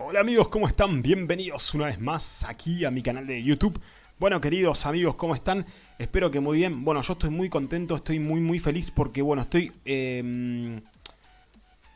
Hola amigos, ¿cómo están? Bienvenidos una vez más aquí a mi canal de YouTube. Bueno, queridos amigos, ¿cómo están? Espero que muy bien. Bueno, yo estoy muy contento, estoy muy muy feliz porque, bueno, estoy eh,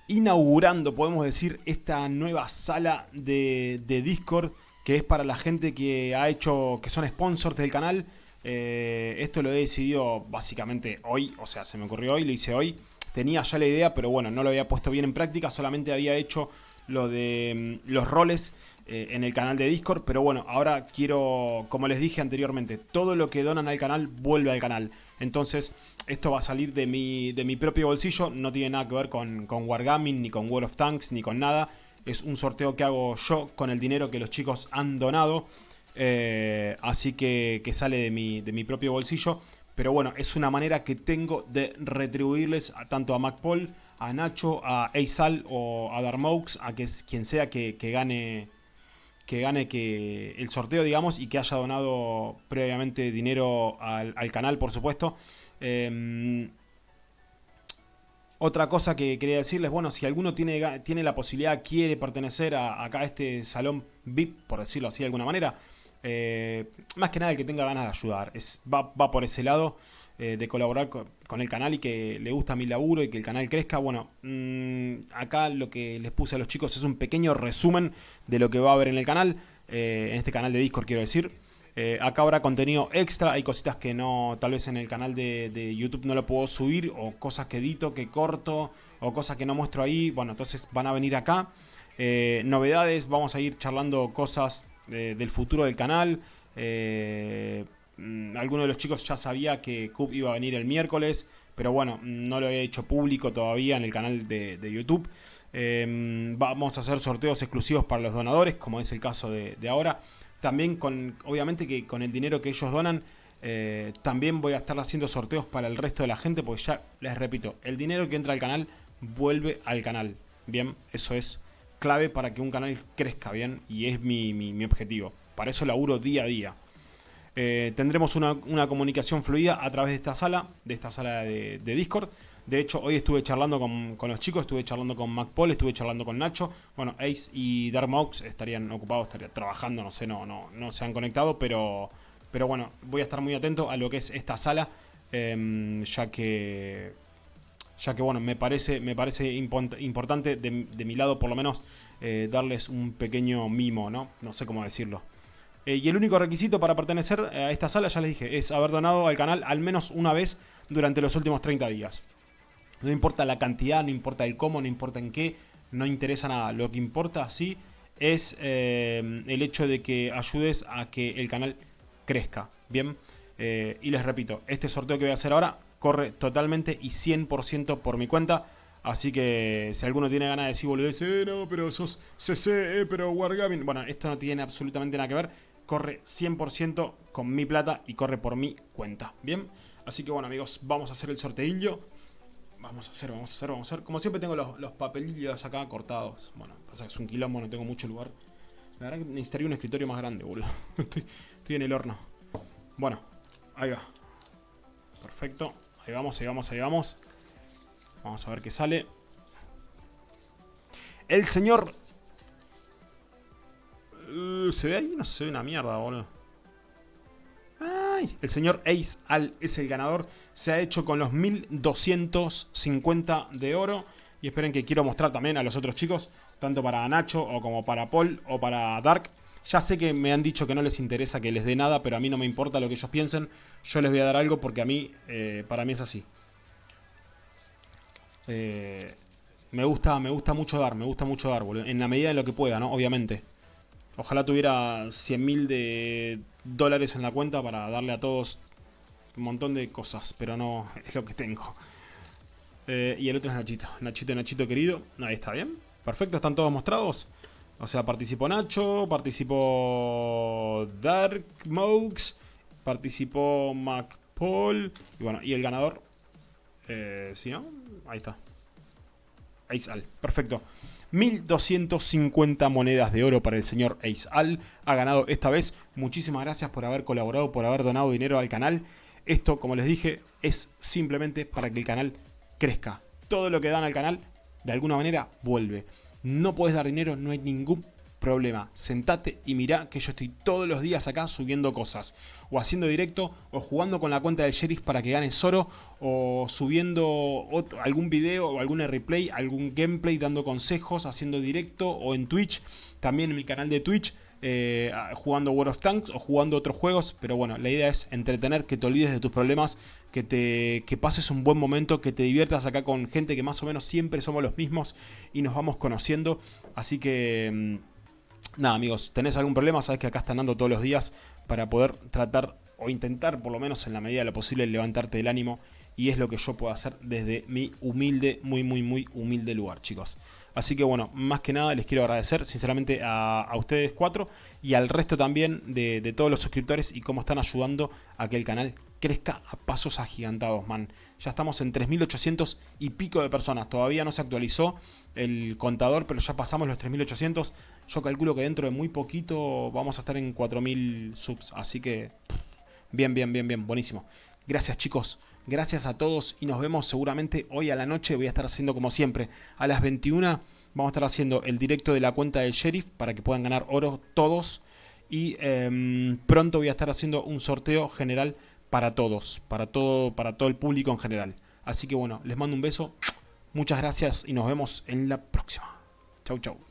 inaugurando, podemos decir, esta nueva sala de, de, Discord que es para la gente que ha hecho, que son sponsors del canal. Eh, esto lo he decidido básicamente hoy, o sea, se me ocurrió hoy, lo hice hoy. Tenía ya la idea, pero bueno, no lo había puesto bien en práctica, solamente había hecho lo de mm, los roles eh, en el canal de Discord, pero bueno, ahora quiero, como les dije anteriormente, todo lo que donan al canal vuelve al canal. Entonces, esto va a salir de mi, de mi propio bolsillo, no tiene nada que ver con, con Wargaming, ni con World of Tanks, ni con nada. Es un sorteo que hago yo con el dinero que los chicos han donado. Eh, así que, que sale de mi, de mi propio bolsillo. Pero bueno, es una manera que tengo de retribuirles tanto a MacPaul a Nacho, a Eisal o a Darmaux, a quien sea que, gane que gane que el sorteo, digamos, y que haya donado previamente dinero al, al canal, por supuesto. Eh, otra cosa que quería decirles, bueno, si alguno tiene, tiene la posibilidad, quiere pertenecer a, acá a este salón VIP, por decirlo así de alguna manera, eh, más que nada el que tenga ganas de ayudar, va, va por ese lado eh, de colaborar con, el canal y que le gusta mi laburo y que el canal crezca. Bueno, mmm, acá lo que les puse a los chicos es un pequeño resumen de lo que va a haber en el canal, eh, en este canal de Discord quiero decir. Eh, acá habrá contenido extra, hay cositas que no, tal vez en el canal de, YouTube no lo puedo subir, o cosas que edito, que corto, o cosas que no muestro ahí, bueno, entonces van a venir acá. Novedades, vamos a ir charlando cosas de, del futuro del canal. Eh, mm, alguno de los chicos ya sabía que Cub iba a venir el miércoles, pero bueno, no lo he hecho público todavía en el canal de, YouTube. Eh, vamos a hacer sorteos exclusivos para los donadores, como es el caso de, ahora también con, obviamente que con el dinero que ellos donan, eh, también voy a estar haciendo sorteos para el resto de la gente, porque ya les repito, el dinero que entra al canal vuelve al canal. Bien, eso es clave para que un canal crezca bien y es mi, mi, mi objetivo. Para eso laburo día a día. Eh, tendremos una, comunicación fluida a través de esta sala, de esta sala de, Discord. De hecho, hoy estuve charlando con, con, los chicos, estuve charlando con MacPaul, estuve charlando con Nacho. Bueno, Ace y Darmox estarían ocupados, estarían trabajando, no sé, no, no, no se han conectado, pero, pero bueno, voy a estar muy atento a lo que es esta sala, eh, ya que, ya que bueno, me parece, me parece import importante de, de, mi lado por lo menos eh, darles un pequeño mimo, ¿no? No sé cómo decirlo. Eh, y el único requisito para pertenecer a esta sala, ya les dije, es haber donado al canal al menos una vez durante los últimos 30 días. No importa la cantidad, no importa el cómo, no importa en qué, no interesa nada. Lo que importa, sí, es eh, el hecho de que ayudes a que el canal crezca. Bien, eh, y les repito, este sorteo que voy a hacer ahora corre totalmente y 100% por mi cuenta. Así que si alguno tiene ganas de decir boludez, eh, no, pero sos CC, eh, pero Wargaming. Bueno, esto no tiene absolutamente nada que ver. Corre 100% con mi plata y corre por mi cuenta. Bien, así que bueno amigos, vamos a hacer el sorteillo. Vamos a hacer, vamos a hacer, vamos a hacer. Como siempre tengo los, los papelillos acá cortados. Bueno, pasa que es un quilombo, no tengo mucho lugar. La verdad que necesitaría un escritorio más grande, boludo. estoy, estoy en el horno. Bueno, ahí va. Perfecto. Ahí vamos, ahí vamos, ahí vamos. Vamos a ver qué sale. El señor... Uh, ¿Se ve ahí? No se ve una mierda, boludo. Ay, el señor Ace Al es el ganador. Se ha hecho con los 1250 de oro. Y esperen que quiero mostrar también a los otros chicos. Tanto para Nacho o como para Paul o para Dark. Ya sé que me han dicho que no les interesa que les dé nada. Pero a mí no me importa lo que ellos piensen. Yo les voy a dar algo porque a mí, eh, para mí es así. Eh, me gusta, me gusta mucho dar, me gusta mucho dar, boludo. En la medida de lo que pueda, ¿no? Obviamente. Ojalá tuviera 100.000 de dólares en la cuenta para darle a todos un montón de cosas, pero no es lo que tengo. Eh, y el otro es Nachito. Nachito, Nachito querido. Ahí está, ¿bien? Perfecto, están todos mostrados. O sea, participó Nacho, participó Dark Mokes, participó MacPaul. Y bueno, y el ganador, eh, ¿sí no? Ahí está. Ace Al. Perfecto. 1250 monedas de oro para el señor Ace Al. Ha ganado esta vez. Muchísimas gracias por haber colaborado, por haber donado dinero al canal. Esto, como les dije, es simplemente para que el canal crezca. Todo lo que dan al canal, de alguna manera, vuelve. No puedes dar dinero, no hay ningún problema. Sentate y mirá que yo estoy todos los días acá subiendo cosas. O haciendo directo, o jugando con la cuenta del sheriff para que ganes oro, o subiendo algún video o algún replay, algún gameplay dando consejos, haciendo directo, o en Twitch, también en mi canal de Twitch. Eh, jugando World of Tanks o jugando otros juegos, pero bueno, la idea es entretener, que te olvides de tus problemas, que, te, que pases un buen momento, que te diviertas acá con gente que más o menos siempre somos los mismos y nos vamos conociendo, así que... Nada amigos, tenés algún problema, sabes que acá están dando todos los días para poder tratar o intentar por lo menos en la medida de lo posible levantarte del ánimo y es lo que yo puedo hacer desde mi humilde, muy muy muy humilde lugar chicos. Así que bueno, más que nada les quiero agradecer sinceramente a, ustedes cuatro y al resto también de, de, todos los suscriptores y cómo están ayudando a que el canal crezca a pasos agigantados, man. Ya estamos en 3.800 y pico de personas. Todavía no se actualizó el contador, pero ya pasamos los 3.800. Yo calculo que dentro de muy poquito vamos a estar en 4.000 subs. Así que bien, bien, bien, bien, buenísimo. Gracias chicos, gracias a todos y nos vemos seguramente hoy a la noche. Voy a estar haciendo como siempre, a las 21 vamos a estar haciendo el directo de la cuenta del sheriff para que puedan ganar oro todos. Y em, pronto voy a estar haciendo un sorteo general para todos, para todo, para todo el público en general. Así que bueno, les mando un beso, muchas gracias y nos vemos en la próxima. Chau chau.